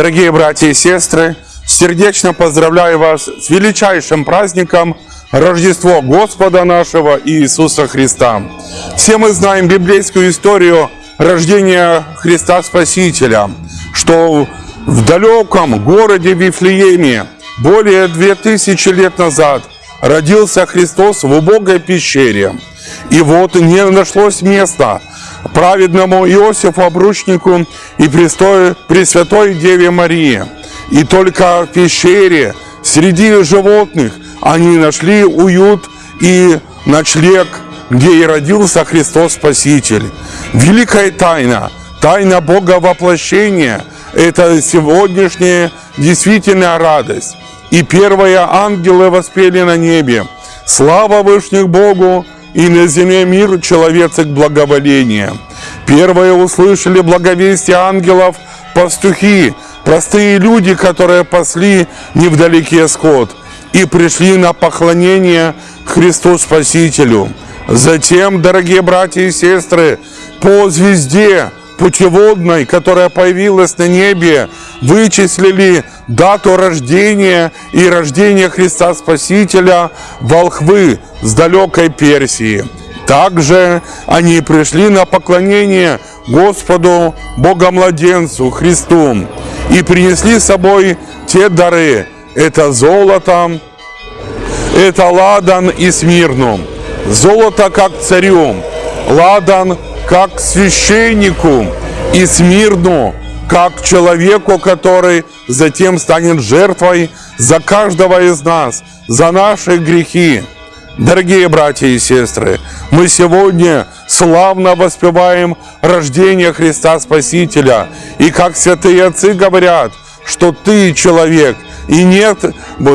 Дорогие братья и сестры, сердечно поздравляю вас с величайшим праздником Рождество Господа нашего Иисуса Христа. Все мы знаем библейскую историю рождения Христа Спасителя, что в далеком городе Вифлееме более 2000 лет назад родился Христос в убогой пещере. И вот не нашлось места праведному Иосифу Обручнику и Престой, Пресвятой Деве Марии. И только в пещере среди животных они нашли уют и ночлег, где и родился Христос Спаситель. Великая тайна, тайна Бога воплощения – это сегодняшняя действительная радость. И первые ангелы воспели на небе. Слава Вышних Богу, и на земле мир человецек благоволения. Первые услышали благовестие ангелов пастухи, простые люди, которые пасли невдалеке скот и пришли на поклонение Христу Спасителю. Затем, дорогие братья и сестры, по звезде путеводной, которая появилась на небе, вычислили дату рождения и рождения Христа Спасителя волхвы с далекой Персии. Также они пришли на поклонение Господу Богомладенцу Христу и принесли с собой те дары. Это золото, это ладан и смирну. Золото как царю, ладан как священнику и смирну как человеку, который затем станет жертвой за каждого из нас, за наши грехи. Дорогие братья и сестры, мы сегодня славно воспеваем рождение Христа Спасителя. И как святые отцы говорят, что ты человек, и нет,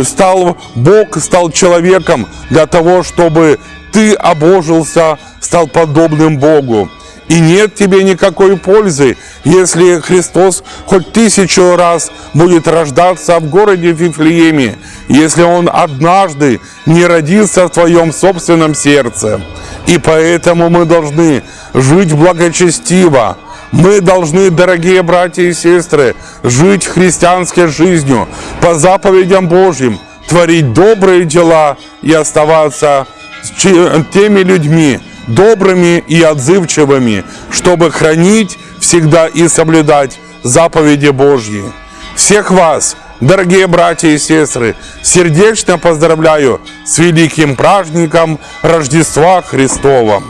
стал, Бог стал человеком для того, чтобы ты обожился, стал подобным Богу. И нет тебе никакой пользы, если Христос хоть тысячу раз будет рождаться в городе Вифлееме, если Он однажды не родится в твоем собственном сердце. И поэтому мы должны жить благочестиво, мы должны, дорогие братья и сестры, жить христианской жизнью, по заповедям Божьим, творить добрые дела и оставаться теми людьми, добрыми и отзывчивыми, чтобы хранить всегда и соблюдать заповеди Божьи. Всех вас, дорогие братья и сестры, сердечно поздравляю с великим праздником Рождества Христова.